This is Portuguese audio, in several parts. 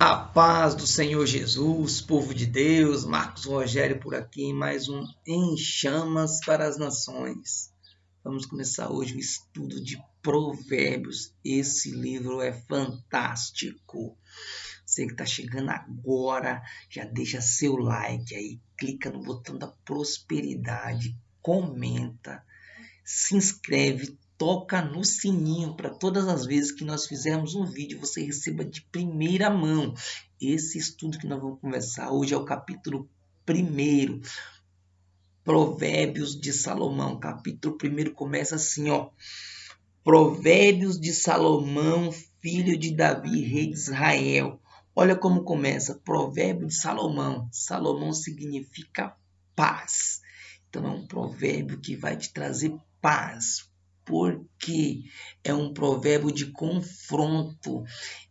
A paz do Senhor Jesus, povo de Deus, Marcos Rogério por aqui, mais um Em Chamas para as Nações. Vamos começar hoje o estudo de Provérbios. Esse livro é fantástico. Você que está chegando agora, já deixa seu like aí, clica no botão da prosperidade, comenta, se inscreve, toca no sininho para todas as vezes que nós fizermos um vídeo você receba de primeira mão. Esse estudo que nós vamos conversar hoje é o capítulo 1. Provérbios de Salomão. Capítulo 1 começa assim, ó. Provérbios de Salomão, filho de Davi, rei de Israel. Olha como começa. Provérbio de Salomão. Salomão significa paz. Então é um provérbio que vai te trazer paz, porque é um provérbio de confronto.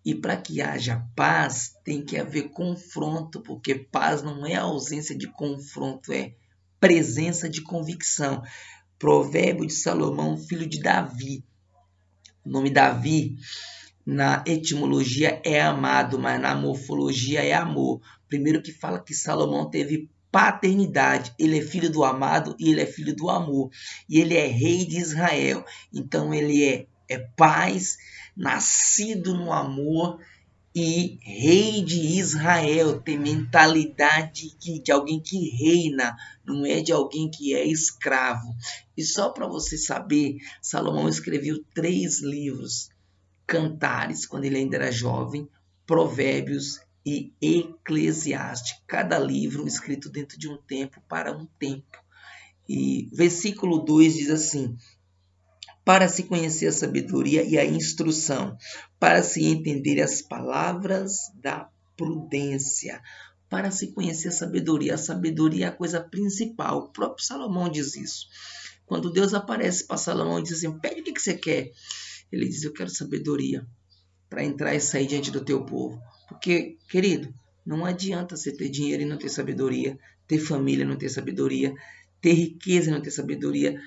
E para que haja paz, tem que haver confronto, porque paz não é ausência de confronto, é presença de convicção. Provérbio de Salomão, filho de Davi. O nome Davi na etimologia é amado, mas na morfologia é amor. Primeiro que fala que Salomão teve paternidade. Ele é filho do amado e ele é filho do amor. E ele é rei de Israel. Então ele é, é paz, nascido no amor e rei de Israel. Tem mentalidade de, de alguém que reina, não é de alguém que é escravo. E só para você saber, Salomão escreveu três livros. Cantares, quando ele ainda era jovem, Provérbios e Eclesiastes, cada livro escrito dentro de um tempo para um tempo. E versículo 2 diz assim: para se conhecer a sabedoria e a instrução, para se entender as palavras da prudência, para se conhecer a sabedoria. A sabedoria é a coisa principal. O próprio Salomão diz isso. Quando Deus aparece para Salomão e diz assim: Pede o que você quer. Ele diz: Eu quero sabedoria para entrar e sair diante do teu povo. Porque, querido, não adianta você ter dinheiro e não ter sabedoria, ter família e não ter sabedoria, ter riqueza e não ter sabedoria.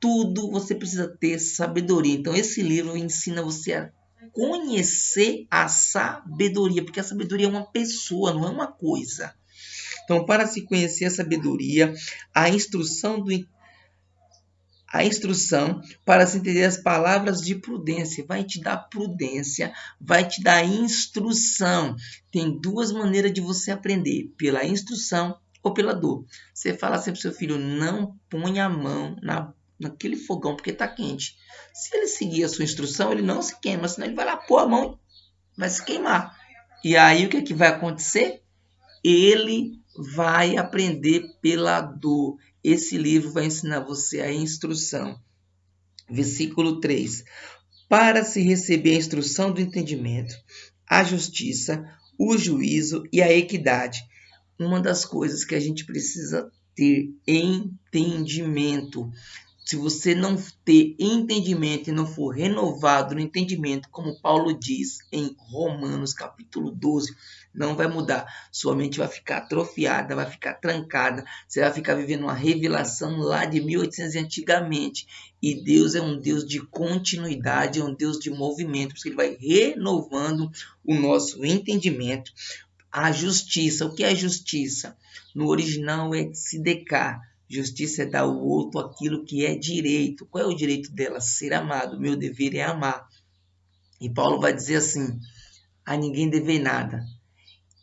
Tudo você precisa ter sabedoria. Então, esse livro ensina você a conhecer a sabedoria, porque a sabedoria é uma pessoa, não é uma coisa. Então, para se conhecer a sabedoria, a instrução do a instrução para se entender as palavras de prudência. Vai te dar prudência, vai te dar instrução. Tem duas maneiras de você aprender: pela instrução ou pela dor. Você fala sempre para seu filho: não ponha a mão na, naquele fogão porque está quente. Se ele seguir a sua instrução, ele não se queima, senão ele vai lá pôr a mão e vai se queimar. E aí o que, é que vai acontecer? Ele vai aprender pela dor. Esse livro vai ensinar você a instrução. Versículo 3. Para se receber a instrução do entendimento, a justiça, o juízo e a equidade. Uma das coisas que a gente precisa ter entendimento. Se você não ter entendimento e não for renovado no entendimento, como Paulo diz em Romanos capítulo 12, não vai mudar. Sua mente vai ficar atrofiada, vai ficar trancada. Você vai ficar vivendo uma revelação lá de 1800 antigamente. E Deus é um Deus de continuidade, é um Deus de movimento, porque Ele vai renovando o nosso entendimento. A justiça, o que é justiça? No original é se decar. Justiça é dar ao outro aquilo que é direito. Qual é o direito dela? Ser amado. Meu dever é amar. E Paulo vai dizer assim: a ninguém dever nada,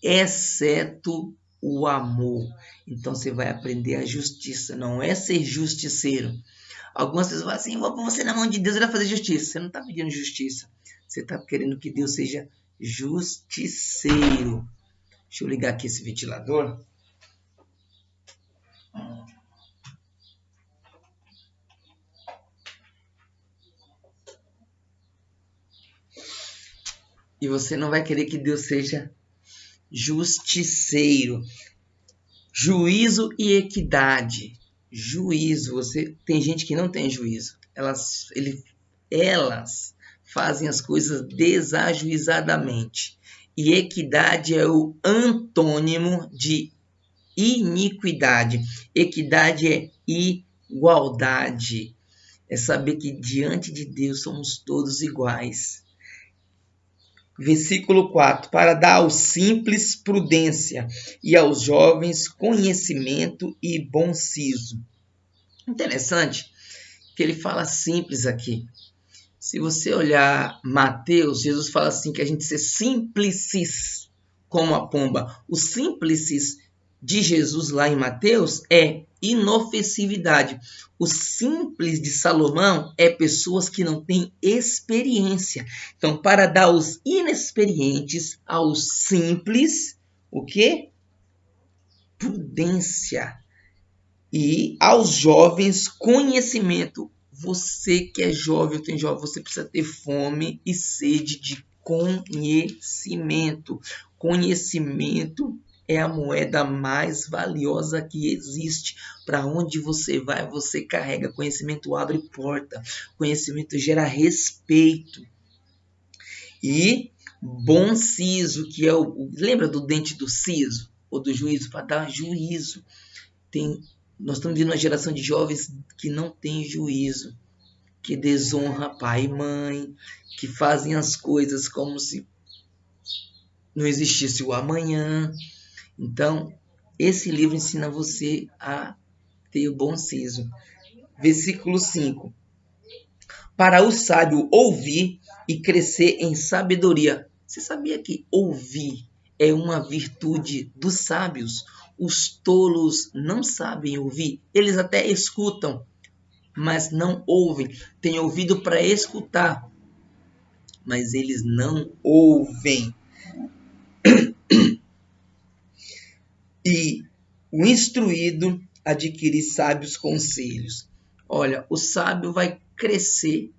exceto o amor. Então você vai aprender a justiça, não é ser justiceiro. Algumas pessoas falam assim: vou pôr você na mão de Deus, ele vai fazer justiça. Você não está pedindo justiça, você está querendo que Deus seja justiceiro. Deixa eu ligar aqui esse ventilador. E você não vai querer que Deus seja justiceiro. Juízo e equidade. Juízo, você tem gente que não tem juízo. Elas, ele, elas fazem as coisas desajuizadamente. E equidade é o antônimo de iniquidade. Equidade é igualdade. É saber que diante de Deus somos todos iguais. Versículo 4: Para dar aos simples prudência e aos jovens conhecimento e bom siso. Interessante que ele fala simples aqui. Se você olhar Mateus, Jesus fala assim que a gente ser simplices como a pomba. O simplices de Jesus lá em Mateus é inofensividade. O simples de Salomão é pessoas que não têm experiência. Então, para dar aos inexperientes, aos simples, o que? Prudência. E aos jovens, conhecimento. Você que é jovem, tem jovem, você precisa ter fome e sede de conhecimento. Conhecimento é a moeda mais valiosa que existe. Para onde você vai, você carrega. Conhecimento abre porta. Conhecimento gera respeito. E bom siso, que é o. Lembra do dente do siso? Ou do juízo? Para dar juízo. Tem, nós estamos vivendo uma geração de jovens que não tem juízo. Que desonra pai e mãe. Que fazem as coisas como se não existisse o amanhã então, esse livro ensina você a ter o bom siso. Versículo 5. Para o sábio ouvir e crescer em sabedoria. Você sabia que ouvir é uma virtude dos sábios? Os tolos não sabem ouvir, eles até escutam, mas não ouvem. Têm ouvido para escutar, mas eles não ouvem. E o instruído adquirir sábios conselhos. Olha, o sábio vai crescer,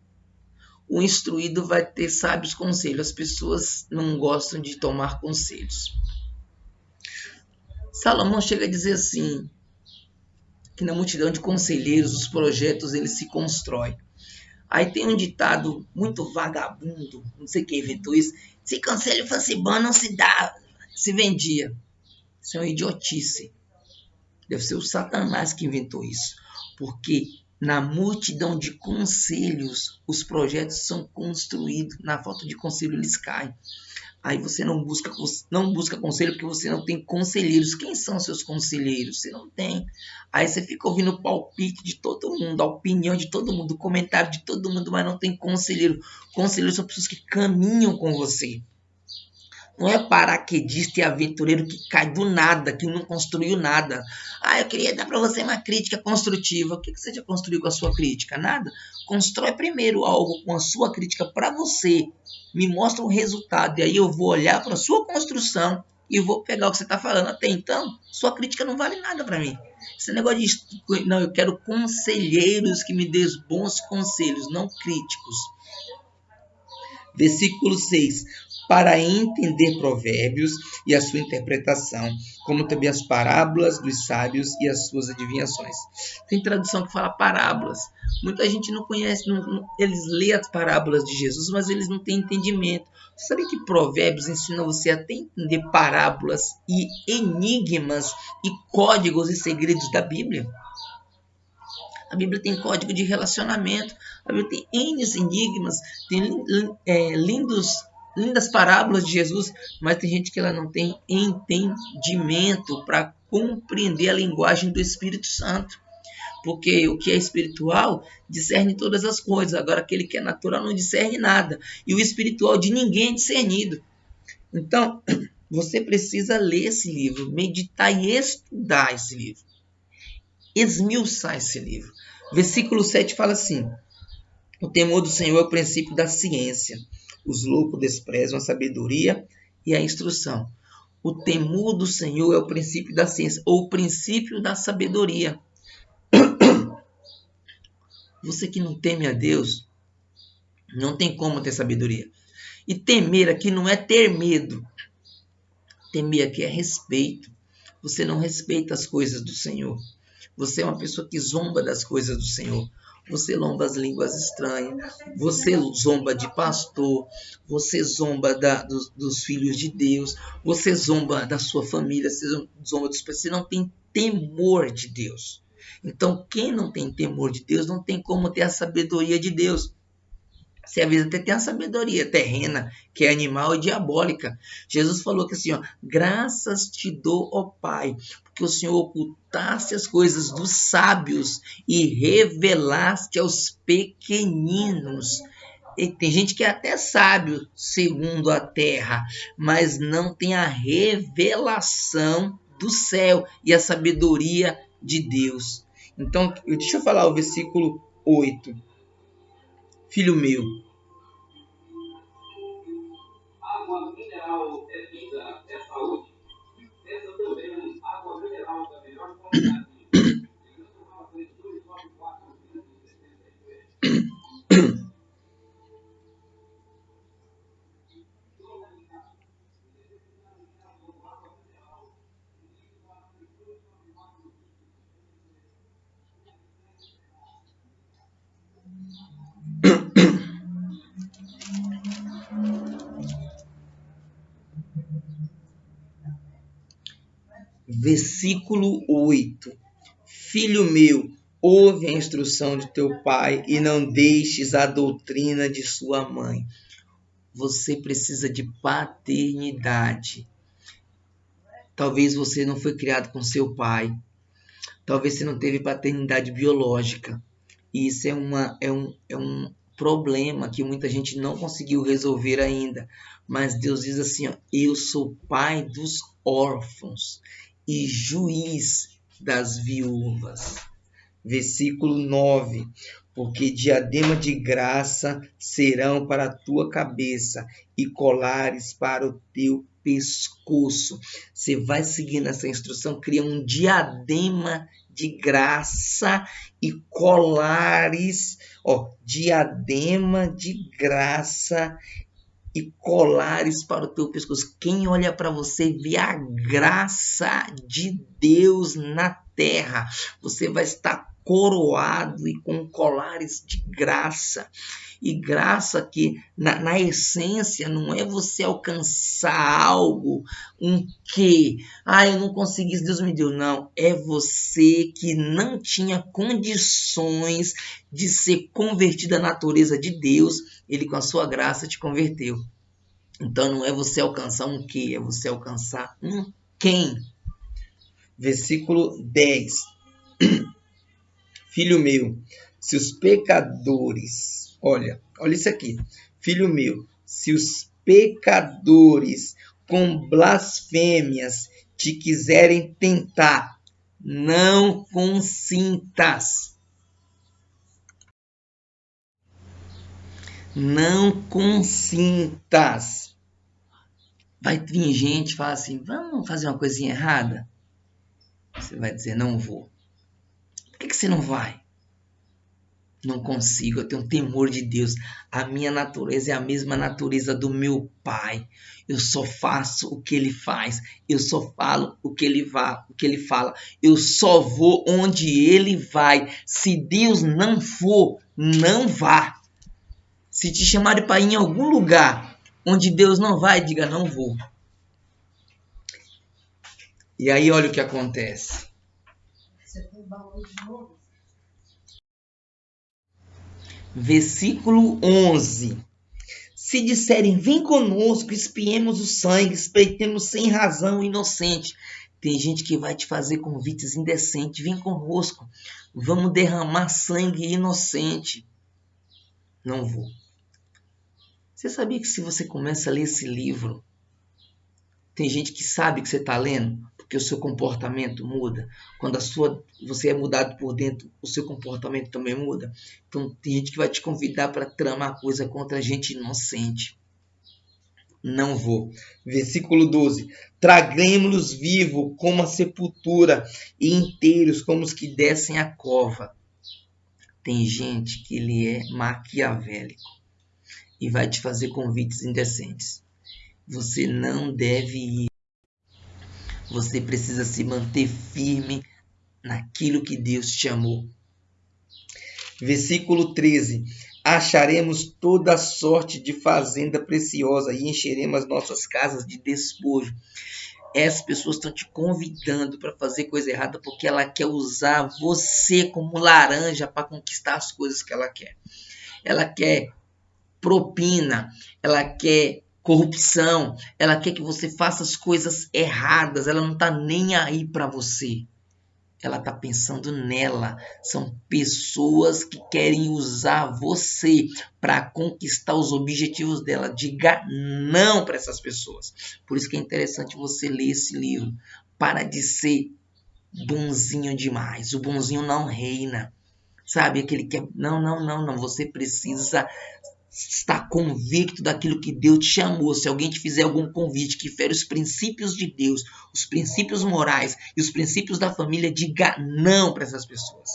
o instruído vai ter sábios conselhos. As pessoas não gostam de tomar conselhos. Salomão chega a dizer assim, que na multidão de conselheiros os projetos eles se constroem. Aí tem um ditado muito vagabundo, não sei quem inventou isso. Se conselho fosse bom, não se dá, se vendia. Isso é uma idiotice. Deve ser o Satanás que inventou isso. Porque na multidão de conselhos, os projetos são construídos. Na falta de conselho, eles caem. Aí você não busca, não busca conselho porque você não tem conselheiros. Quem são seus conselheiros? Você não tem. Aí você fica ouvindo o palpite de todo mundo, a opinião de todo mundo, o comentário de todo mundo, mas não tem conselheiro. Conselheiros são pessoas que caminham com você. Não é paraquedista e aventureiro que cai do nada, que não construiu nada. Ah, eu queria dar para você uma crítica construtiva. O que você já construiu com a sua crítica? Nada. Constrói primeiro algo com a sua crítica para você. Me mostra o resultado. E aí eu vou olhar para a sua construção e vou pegar o que você está falando. Até então, sua crítica não vale nada para mim. Esse negócio de. Não, eu quero conselheiros que me dêem bons conselhos, não críticos. Versículo 6 para entender provérbios e a sua interpretação, como também as parábolas dos sábios e as suas adivinhações. Tem tradução que fala parábolas. Muita gente não conhece, não, não, eles lêem as parábolas de Jesus, mas eles não têm entendimento. Você sabe que provérbios ensina você a entender parábolas e enigmas e códigos e segredos da Bíblia? A Bíblia tem código de relacionamento, a Bíblia tem N enigmas, tem é, lindos lindas parábolas de Jesus, mas tem gente que ela não tem entendimento para compreender a linguagem do Espírito Santo. Porque o que é espiritual discerne todas as coisas, agora aquele que é natural não discerne nada. E o espiritual de ninguém é discernido. Então, você precisa ler esse livro, meditar e estudar esse livro. Esmiuçar esse livro. Versículo 7 fala assim: O temor do Senhor é o princípio da ciência os loucos desprezam a sabedoria e a instrução. O temor do Senhor é o princípio da ciência, ou o princípio da sabedoria. Você que não teme a Deus, não tem como ter sabedoria. E temer aqui não é ter medo. Temer aqui é respeito. Você não respeita as coisas do Senhor. Você é uma pessoa que zomba das coisas do Senhor você lomba as línguas estranhas, você zomba de pastor, você zomba da, dos, dos, filhos de Deus, você zomba da sua família, você zomba dos você não tem temor de Deus. Então, quem não tem temor de Deus não tem como ter a sabedoria de Deus. Você às vezes até tem a sabedoria terrena, que é animal e diabólica. Jesus falou que assim, ó, graças te dou, ó Pai, porque o Senhor ocultaste as coisas dos sábios e revelaste aos pequeninos. E tem gente que é até sábio segundo a terra, mas não tem a revelação do céu e a sabedoria de Deus. Então, deixa eu falar o versículo 8. Filho meu, água mineral é vida, é saúde. Também, água mineral da melhor qualidade. Versículo 8: Filho meu, ouve a instrução de teu pai e não deixes a doutrina de sua mãe. Você precisa de paternidade. Talvez você não foi criado com seu pai. Talvez você não teve paternidade biológica. E isso é, uma, é, um, é um problema que muita gente não conseguiu resolver ainda. Mas Deus diz assim: ó, Eu sou pai dos órfãos e juiz das viúvas. Versículo 9: Porque diadema de graça serão para a tua cabeça e colares para o teu pescoço. Você vai seguindo essa instrução, cria um diadema de graça e colares, ó, diadema de graça e colares para o teu pescoço. Quem olha para você vê a graça de Deus na terra. Você vai estar coroado e com colares de graça. E graça que, na, na, essência, não é você alcançar algo, um que, ah, eu não consegui, Deus me deu. Não, é você que não tinha condições de ser convertido à natureza de Deus, ele com a sua graça te converteu. Então não é você alcançar um que, é você alcançar um quem. Versículo 10. Filho meu, se os pecadores, olha, olha isso aqui. Filho meu, se os pecadores com blasfêmias te quiserem tentar, não consintas. Não consintas. Vai vir gente e falar assim: vamos fazer uma coisinha errada? Você vai dizer: não vou. Por que, que você não vai? Não consigo, eu tenho temor de Deus. A minha natureza é a mesma natureza do meu pai. Eu só faço o que ele faz. Eu só falo o que ele, vá, o que ele fala. Eu só vou onde ele vai. Se Deus não for, não vá. Se te chamarem para ir em algum lugar onde Deus não vai, diga não vou. E aí olha o que acontece. Versículo 11. Se disserem, vem conosco, espiemos o sangue, espeitemos sem razão o inocente. Tem gente que vai te fazer convites indecentes. Vem conosco, vamos derramar sangue inocente. Não vou. Você sabia que se você começa a ler esse livro, tem gente que sabe que você está lendo, porque o seu comportamento muda. Quando a sua, você é mudado por dentro, o seu comportamento também muda. Então tem gente que vai te convidar para tramar coisa contra gente inocente. Não vou. Versículo 12. Traguemos-los vivos como a sepultura e inteiros como os que descem a cova. Tem gente que ele é maquiavélico e vai te fazer convites indecentes. Você não deve ir. Você precisa se manter firme naquilo que Deus te chamou. Versículo 13: Acharemos toda sorte de fazenda preciosa e encheremos as nossas casas de despojo. Essas pessoas estão te convidando para fazer coisa errada porque ela quer usar você como laranja para conquistar as coisas que ela quer. Ela quer propina, ela quer corrupção, ela quer que você faça as coisas erradas, ela não está nem aí para você. Ela está pensando nela. São pessoas que querem usar você para conquistar os objetivos dela. Diga não para essas pessoas. Por isso que é interessante você ler esse livro. Para de ser bonzinho demais. O bonzinho não reina. Sabe? Aquele que é. Não, não, não, não. Você precisa estar convicto daquilo que Deus te chamou. Se alguém te fizer algum convite que fere os princípios de Deus, os princípios morais e os princípios da família, diga não para essas pessoas.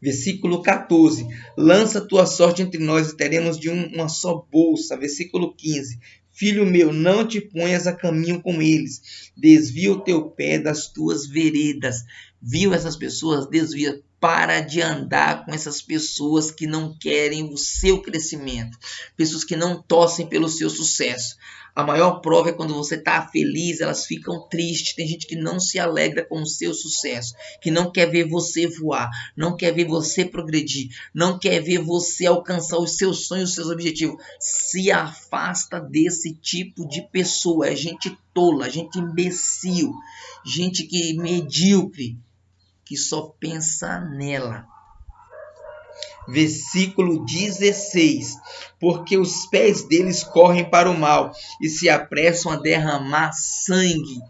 Versículo 14: Lança tua sorte entre nós e teremos de uma só bolsa. Versículo 15: Filho meu, não te ponhas a caminho com eles, desvia o teu pé das tuas veredas. Viu essas pessoas? Desvia para de andar com essas pessoas que não querem o seu crescimento, pessoas que não torcem pelo seu sucesso. A maior prova é quando você está feliz, elas ficam tristes. Tem gente que não se alegra com o seu sucesso, que não quer ver você voar, não quer ver você progredir, não quer ver você alcançar os seus sonhos, os seus objetivos. Se afasta desse tipo de pessoa. É gente tola, gente imbecil, gente que medíocre, que só pensa nela. Versículo 16: Porque os pés deles correm para o mal e se apressam a derramar sangue.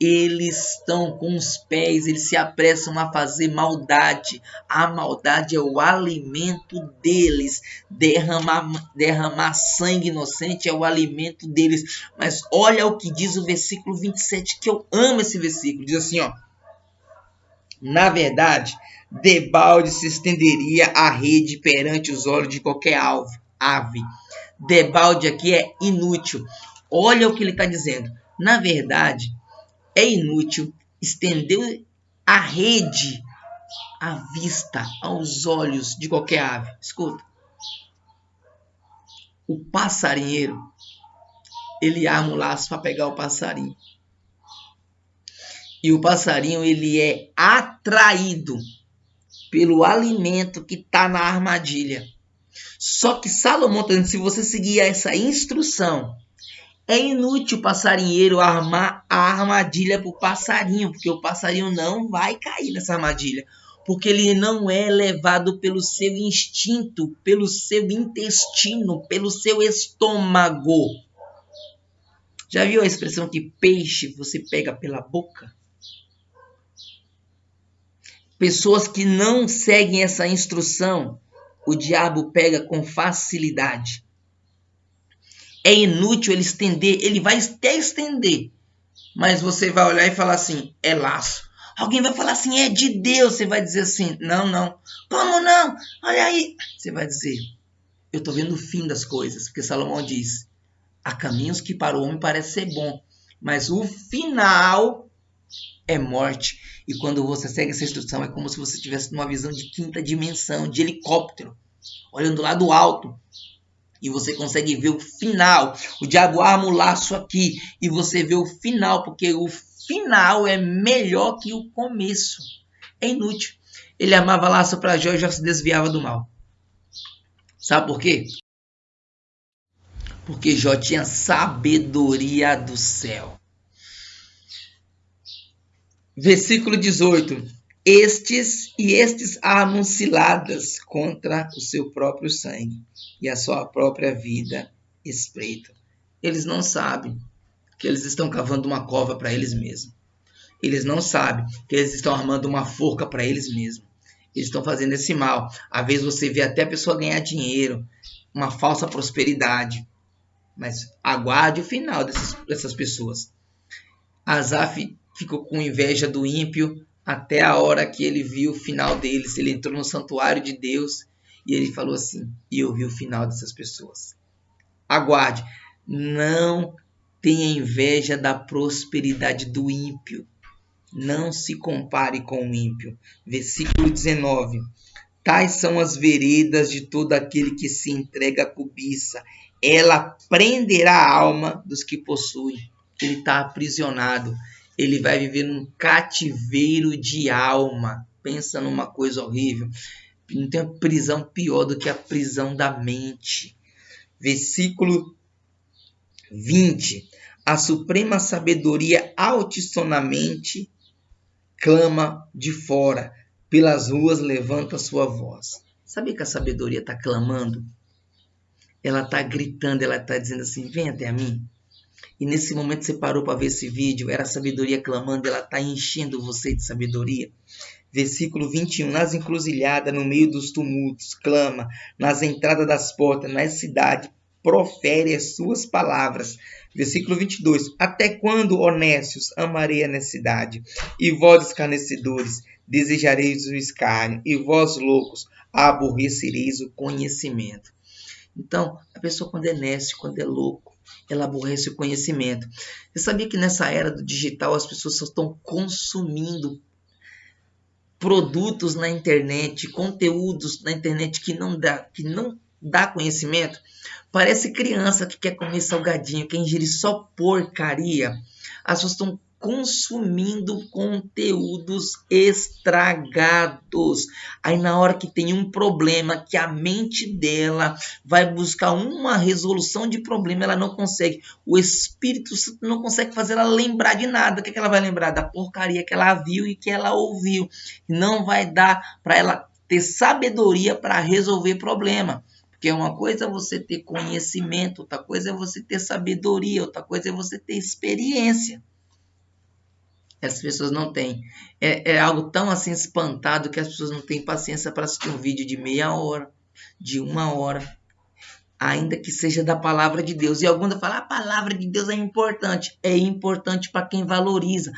Eles estão com os pés, eles se apressam a fazer maldade. A maldade é o alimento deles. Derramar, derramar sangue inocente é o alimento deles. Mas olha o que diz o versículo 27, que eu amo esse versículo. Diz assim, ó na verdade, debalde se estenderia a rede perante os olhos de qualquer ave. Debalde aqui é inútil. Olha o que ele está dizendo. Na verdade, é inútil estender a rede à vista, aos olhos de qualquer ave. Escuta. O passarinheiro, ele arma o laço para pegar o passarinho. E o passarinho ele é atraído pelo alimento que está na armadilha. Só que Salomão dizendo, se você seguir essa instrução, é inútil o passarinheiro armar a armadilha para o passarinho, porque o passarinho não vai cair nessa armadilha. Porque ele não é levado pelo seu instinto, pelo seu intestino, pelo seu estômago. Já viu a expressão que peixe você pega pela boca? Pessoas que não seguem essa instrução, o diabo pega com facilidade. É inútil ele estender, ele vai até estender, mas você vai olhar e falar assim: é laço. Alguém vai falar assim: é de Deus. Você vai dizer assim: não, não. Como não? Olha aí. Você vai dizer: eu estou vendo o fim das coisas, porque Salomão diz: há caminhos que para o homem parece ser bom, mas o final é morte. E quando você segue essa instrução, é como se você estivesse numa visão de quinta dimensão, de helicóptero, olhando lá do alto. E você consegue ver o final. O diabo arma o laço aqui e você vê o final, porque o final é melhor que o começo. É inútil. Ele amava laço para Jó e já se desviava do mal. Sabe por quê? Porque Jó tinha sabedoria do céu. Versículo 18. Estes e estes armam contra o seu próprio sangue e a sua própria vida espreita. Eles não sabem que eles estão cavando uma cova para eles mesmos. Eles não sabem que eles estão armando uma forca para eles mesmos. Eles estão fazendo esse mal. Às vezes você vê até a pessoa ganhar dinheiro, uma falsa prosperidade. Mas aguarde o final dessas, dessas pessoas. Asaf ficou com inveja do ímpio até a hora que ele viu o final deles. Ele entrou no santuário de Deus e ele falou assim: E eu vi o final dessas pessoas. Aguarde, não tenha inveja da prosperidade do ímpio. Não se compare com o ímpio. Versículo 19. Tais são as veredas de todo aquele que se entrega à cobiça. Ela prenderá a alma dos que possuem. Ele está aprisionado ele vai viver num cativeiro de alma. Pensa numa coisa horrível. não tem prisão pior do que a prisão da mente. Versículo 20. A suprema sabedoria altisonamente clama de fora, pelas ruas levanta sua voz. Sabe que a sabedoria está clamando? Ela está gritando, ela está dizendo assim: vem até a mim. E nesse momento você parou para ver esse vídeo, era a sabedoria clamando, ela está enchendo você de sabedoria. Versículo 21. Nas encruzilhadas, no meio dos tumultos, clama, nas entradas das portas, na cidade, profere as suas palavras. Versículo 22. Até quando, honestos, amarei a necessidade? E vós, escarnecedores, desejareis o escárnio, e vós, loucos, aborrecereis o conhecimento. Então, a pessoa quando é nécio, quando é louco, ela aborrece o conhecimento. Você sabia que nessa era do digital as pessoas só estão consumindo produtos na internet, conteúdos na internet que não dá, que não dá conhecimento? Parece criança que quer comer salgadinho, quer ingerir só porcaria. As pessoas estão consumindo conteúdos estragados. Aí na hora que tem um problema, que a mente dela vai buscar uma resolução de problema, ela não consegue. O Espírito não consegue fazer ela lembrar de nada. O que, é que ela vai lembrar? Da porcaria que ela viu e que ela ouviu. Não vai dar para ela ter sabedoria para resolver problema. Porque uma coisa é você ter conhecimento, outra coisa é você ter sabedoria, outra coisa é você ter experiência. As pessoas não têm. É, é algo tão assim espantado que as pessoas não têm paciência para assistir um vídeo de meia hora, de uma hora, ainda que seja da palavra de Deus. E alguns falam, a palavra de Deus é importante. É importante para quem valoriza.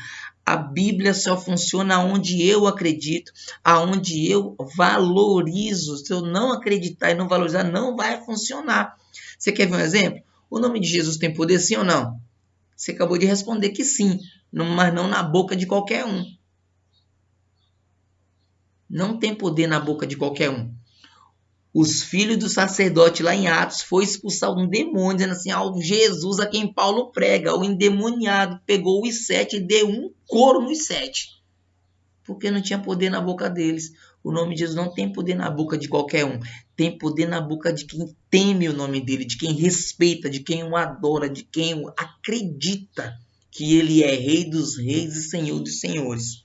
A Bíblia só funciona onde eu acredito, aonde eu valorizo. Se eu não acreditar e não valorizar, não vai funcionar. Você quer ver um exemplo? O nome de Jesus tem poder, sim ou não? Você acabou de responder que sim mas não na boca de qualquer um. Não tem poder na boca de qualquer um. Os filhos do sacerdote lá em Atos foi expulsar um demônio, dizendo assim: ao Jesus a quem Paulo prega, o endemoniado pegou os sete e deu um couro nos sete. Porque não tinha poder na boca deles. O nome de Jesus não tem poder na boca de qualquer um. Tem poder na boca de quem teme o nome dele, de quem respeita, de quem o adora, de quem acredita que ele é Rei dos Reis e Senhor dos Senhores.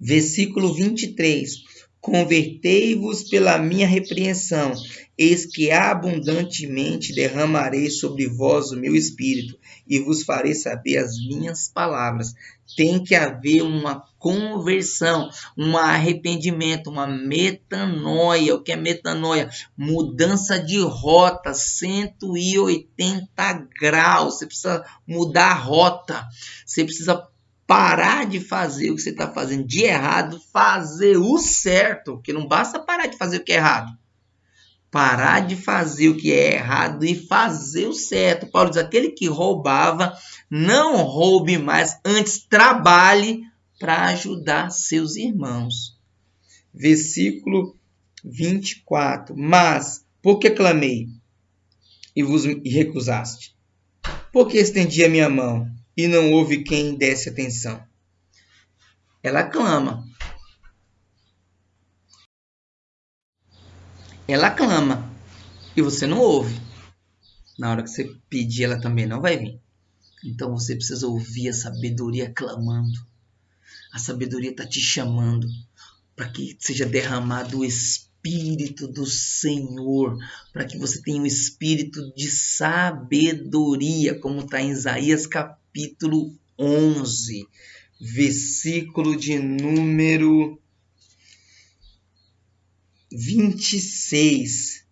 Versículo 23. Convertei-vos pela minha repreensão, eis que abundantemente derramarei sobre vós o meu espírito, e vos farei saber as minhas palavras. Tem que haver uma conversão, um arrependimento, uma metanoia. O que é metanoia? Mudança de rota, 180 graus. Você precisa mudar a rota. Você precisa parar de fazer o que você está fazendo de errado, fazer o certo, porque não basta parar de fazer o que é errado. Parar de fazer o que é errado e fazer o certo. Paulo diz: aquele que roubava, não roube mais, antes trabalhe para ajudar seus irmãos. Versículo 24. Mas, por que clamei e vos recusaste? Porque estendi a minha mão e não houve quem desse atenção. Ela clama. Ela clama e você não ouve. Na hora que você pedir, ela também não vai vir. Então você precisa ouvir a sabedoria clamando. A sabedoria está te chamando para que seja derramado o Espírito do Senhor, para que você tenha o um espírito de sabedoria, como está em Isaías capítulo 11, versículo de número 26.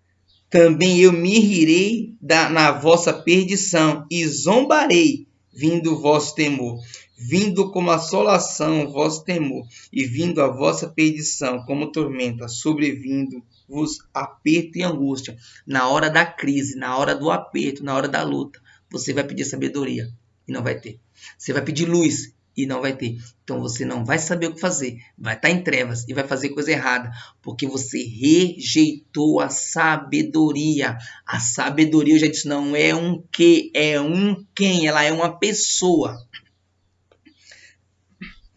Também eu me rirei da, na vossa perdição e zombarei, vindo o vosso temor vindo como assolação o vosso temor, e vindo a vossa perdição como tormenta, sobrevindo-vos aperto e angústia. Na hora da crise, na hora do aperto, na hora da luta, você vai pedir sabedoria e não vai ter. Você vai pedir luz e não vai ter. Então você não vai saber o que fazer, vai estar em trevas e vai fazer coisa errada, porque você rejeitou a sabedoria. A sabedoria, eu já disse, não é um que, é um quem, ela é uma pessoa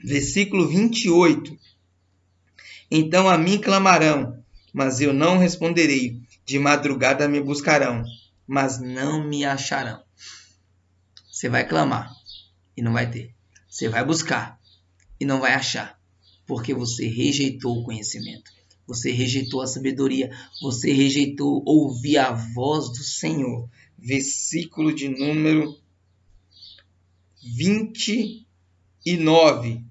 versículo 28. Então a mim clamarão, mas eu não responderei. De madrugada me buscarão, mas não me acharão. Você vai clamar e não vai ter. Você vai buscar e não vai achar, porque você rejeitou o conhecimento. Você rejeitou a sabedoria, você rejeitou ouvir a voz do Senhor. Versículo de número 29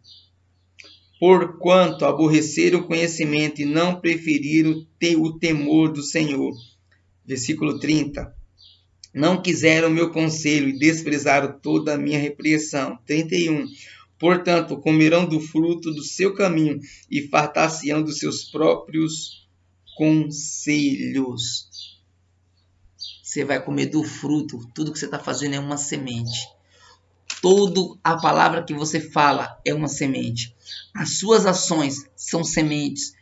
porquanto aborreceram o conhecimento e não preferiram ter o temor do Senhor. Versículo 30. Não quiseram o meu conselho e desprezaram toda a minha repreensão. 31. Portanto, comerão do fruto do seu caminho e fartar-se-ão dos seus próprios conselhos. Você vai comer do fruto, tudo que você está fazendo é uma semente. Toda a palavra que você fala é uma semente. As suas ações são sementes.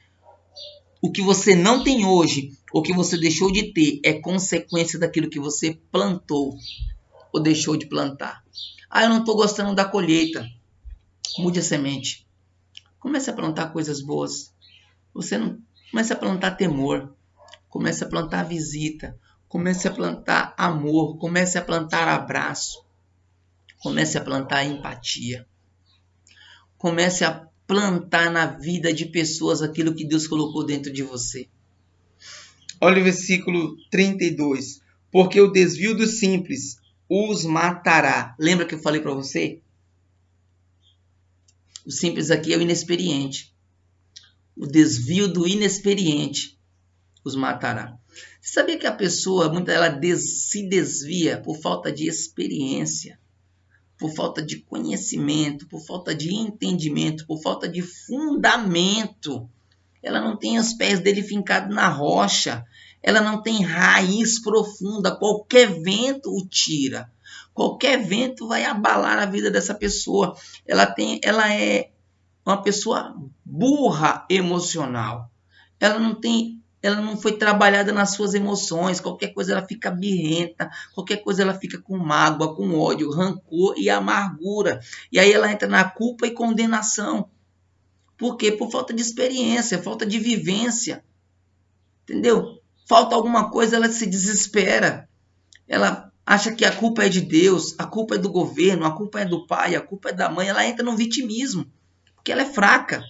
O que você não tem hoje, ou que você deixou de ter, é consequência daquilo que você plantou ou deixou de plantar. Ah, eu não estou gostando da colheita. Mude a semente. Comece a plantar coisas boas. Você não comece a plantar temor. Comece a plantar visita. Comece a plantar amor. Comece a plantar abraço. Comece a plantar empatia. Comece a plantar na vida de pessoas aquilo que Deus colocou dentro de você. Olha o versículo 32. Porque o desvio dos simples os matará. Lembra que eu falei para você? O simples aqui é o inexperiente. O desvio do inexperiente os matará. Você sabia que a pessoa, muita ela des, se desvia por falta de experiência? Por falta de conhecimento, por falta de entendimento, por falta de fundamento. Ela não tem os pés dele fincados na rocha, ela não tem raiz profunda. Qualquer vento o tira, qualquer vento vai abalar a vida dessa pessoa. Ela tem, ela é uma pessoa burra emocional. Ela não tem ela não foi trabalhada nas suas emoções, qualquer coisa ela fica birrenta, qualquer coisa ela fica com mágoa, com ódio, rancor e amargura. E aí ela entra na culpa e condenação. Por quê? Por falta de experiência, falta de vivência. Entendeu? Falta alguma coisa, ela se desespera. Ela acha que a culpa é de Deus, a culpa é do governo, a culpa é do pai, a culpa é da mãe. Ela entra no vitimismo, porque ela é fraca.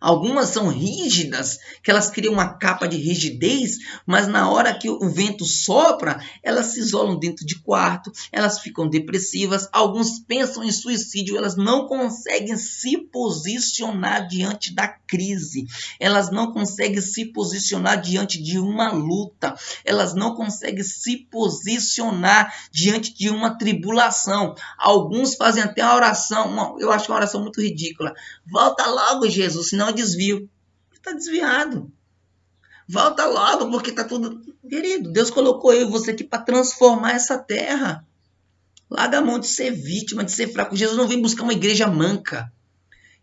Algumas são rígidas, que elas criam uma capa de rigidez, mas na hora que o vento sopra, elas se isolam dentro de quarto, elas ficam depressivas, alguns pensam em suicídio, elas não conseguem se posicionar diante da crise, elas não conseguem se posicionar diante de uma luta, elas não conseguem se posicionar diante de uma tribulação. Alguns fazem até a oração, uma, eu acho uma oração muito ridícula. Volta logo, Jesus, senão desvio. Está desviado. Volta logo, porque está tudo. Querido, Deus colocou eu e você aqui para transformar essa terra. Larga a mão de ser vítima, de ser fraco. Jesus não vem buscar uma igreja manca.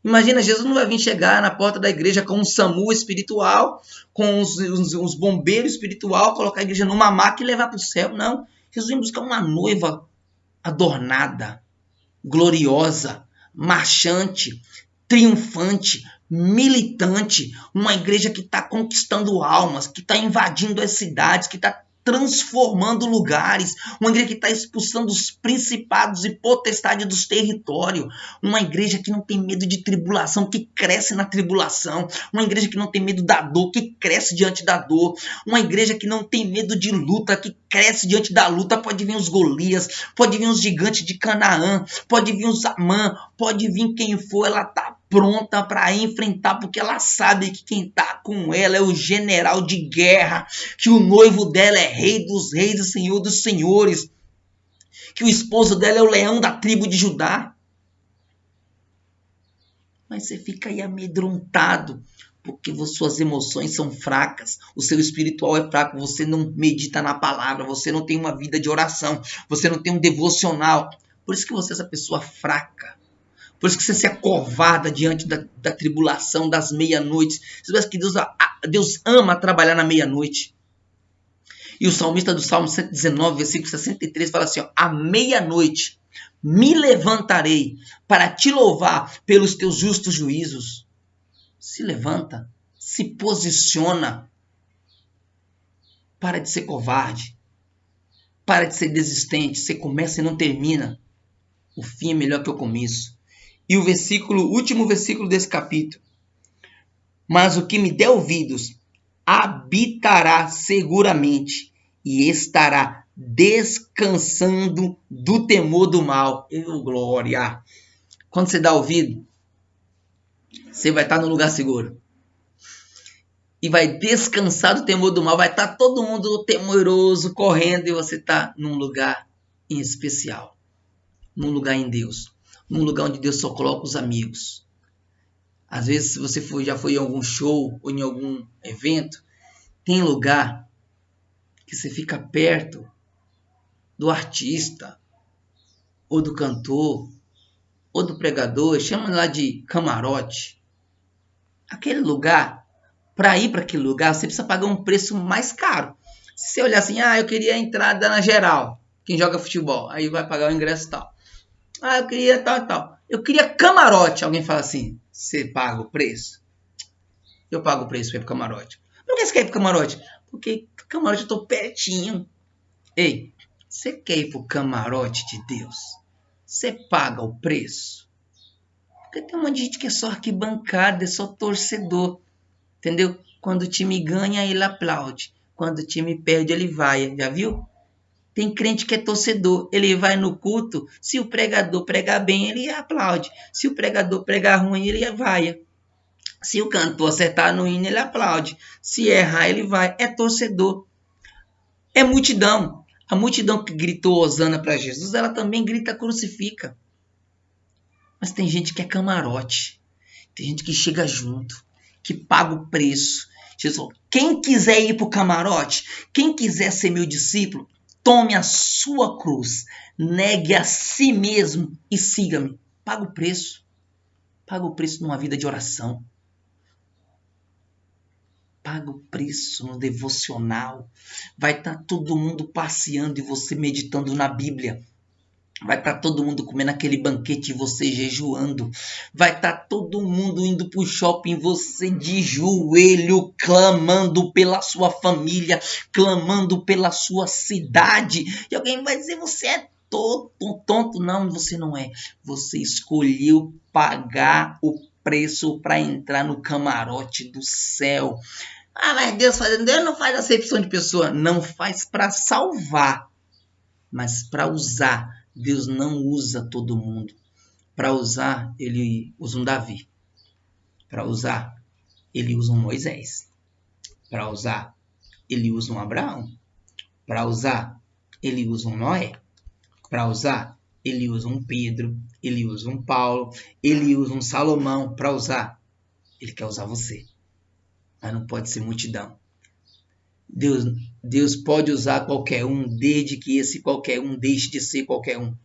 Imagina, Jesus não vai vir chegar na porta da igreja com um SAMU espiritual, com os, os, os bombeiros espiritual, colocar a igreja numa maca e levar para o céu. Não. Jesus vem buscar uma noiva adornada, gloriosa, marchante, triunfante, militante, uma igreja que está conquistando almas, que está invadindo as cidades, que está transformando lugares, uma igreja que está expulsando os principados e potestades dos territórios, uma igreja que não tem medo de tribulação, que cresce na tribulação, uma igreja que não tem medo da dor, que cresce diante da dor, uma igreja que não tem medo de luta, que cresce diante da luta, pode vir os Golias, pode vir os gigantes de Canaã, pode vir os Amã, pode vir quem for, ela tá pronta para enfrentar, porque ela sabe que quem está com ela é o general de guerra, que o noivo dela é rei dos reis e senhor dos senhores, que o esposo dela é o leão da tribo de Judá. Mas você fica aí amedrontado, porque suas emoções são fracas, o seu espiritual é fraco, você não medita na palavra, você não tem uma vida de oração, você não tem um devocional. Por isso que você é essa pessoa fraca. Por isso que você se acovarda diante da, da tribulação das meia-noites. Você vê que Deus, Deus ama trabalhar na meia-noite. E o salmista do Salmo 119, versículo 63, fala assim: ó, À meia-noite me levantarei para te louvar pelos teus justos juízos. Se levanta, se posiciona. Para de ser covarde. Para de ser desistente. Você começa e não termina. O fim é melhor que o começo. E o versículo, último versículo desse capítulo. Mas o que me der ouvidos habitará seguramente e estará descansando do temor do mal. Eu, glória! Quando você dá ouvido, você vai estar no lugar seguro. E vai descansar do temor do mal. Vai estar todo mundo temoroso, correndo, e você está num lugar em especial. Num lugar em Deus. Num lugar onde Deus só coloca os amigos. Às vezes, se você foi, já foi em algum show ou em algum evento, tem lugar que você fica perto do artista, ou do cantor, ou do pregador, chama lá de camarote. Aquele lugar, para ir para aquele lugar, você precisa pagar um preço mais caro. Se você olhar assim, ah, eu queria entrada na geral, quem joga futebol, aí vai pagar o ingresso tal. Ah, eu queria tal tal. Eu queria camarote. Alguém fala assim, você paga o preço? Eu pago o preço para ir pro camarote. Por que você quer ir pro camarote? Porque camarote eu tô pertinho. Ei, você quer ir pro camarote de Deus? Você paga o preço? Porque tem um monte de gente que é só arquibancada, é só torcedor. Entendeu? Quando o time ganha, ele aplaude. Quando o time perde, ele vai. Já viu? Tem crente que é torcedor, ele vai no culto, se o pregador pregar bem, ele aplaude. Se o pregador pregar ruim, ele vai. Se o cantor acertar no hino, ele aplaude. Se errar, ele vai. É torcedor. É multidão. A multidão que gritou Osana para Jesus, ela também grita crucifica. Mas tem gente que é camarote. Tem gente que chega junto, que paga o preço. Jesus, quem quiser ir para o camarote, quem quiser ser meu discípulo, Tome a sua cruz, negue a si mesmo e siga-me. Paga o preço. Paga o preço numa vida de oração. Paga o preço no devocional. Vai estar tá todo mundo passeando e você meditando na Bíblia. Vai estar tá todo mundo comendo aquele banquete e você jejuando. Vai estar tá todo mundo indo para o shopping, você de joelho, clamando pela sua família, clamando pela sua cidade. E alguém vai dizer: você é tonto, tonto. Não, você não é. Você escolheu pagar o preço para entrar no camarote do céu. Ah, mas Deus faz, Deus não faz acepção de pessoa, não faz para salvar, mas para usar Deus não usa todo mundo. Para usar, ele usa um Davi. Para usar, ele usa um Moisés. Para usar, ele usa um Abraão. Para usar, ele usa um Noé. Para usar, ele usa um Pedro. Ele usa um Paulo. Ele usa um Salomão. Para usar, ele quer usar você. Mas não pode ser multidão. Deus, Deus pode usar qualquer um, desde que esse qualquer um deixe de ser qualquer um.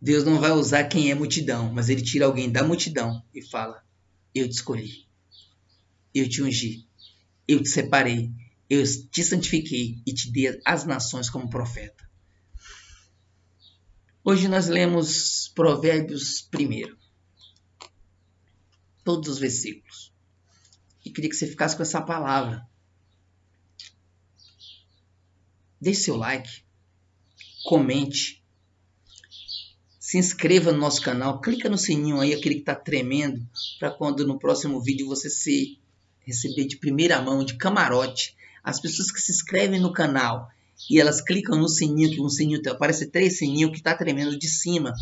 Deus não vai usar quem é multidão, mas ele tira alguém da multidão e fala: Eu te escolhi, eu te ungi, eu te separei, eu te santifiquei e te dei as nações como profeta. Hoje nós lemos Provérbios primeiro, todos os versículos. E queria que você ficasse com essa palavra Deixe seu like, comente, se inscreva no nosso canal, clica no sininho aí, aquele que está tremendo, para quando no próximo vídeo você se receber de primeira mão, de camarote. As pessoas que se inscrevem no canal e elas clicam no sininho, que um sininho aparece três sininhos que está tremendo de cima.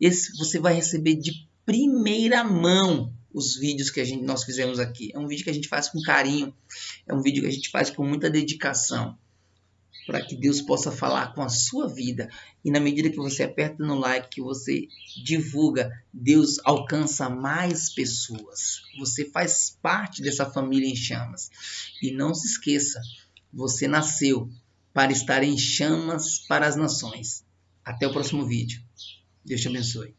Esse você vai receber de primeira mão os vídeos que a gente, nós fizemos aqui. É um vídeo que a gente faz com carinho, é um vídeo que a gente faz com muita dedicação para que Deus possa falar com a sua vida. E na medida que você aperta no like, que você divulga, Deus alcança mais pessoas. Você faz parte dessa família em chamas. E não se esqueça, você nasceu para estar em chamas para as nações. Até o próximo vídeo. Deus te abençoe.